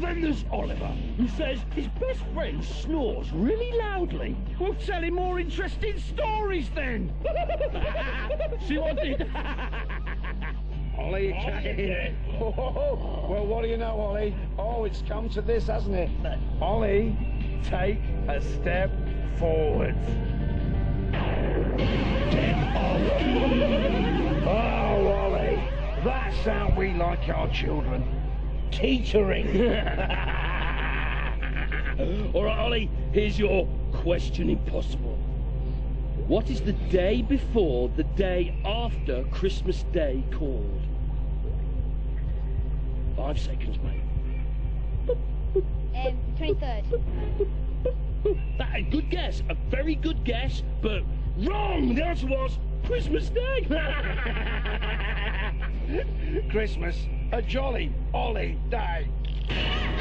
Then there's Oliver, who says his best friend snores really loudly. We'll tell him more interesting stories then. See what I did? Ollie. Oh, well, what do you know, Ollie? Oh, it's come to this, hasn't it? Ollie, take a step forward. Oh, Ollie, that's how we like our children. Teetering. All right, Ollie, here's your question impossible. What is the day before the day after Christmas Day called? Five seconds, mate. Um, 23rd. That a good guess, a very good guess, but wrong. The answer was Christmas Day. Christmas, a jolly Ollie day.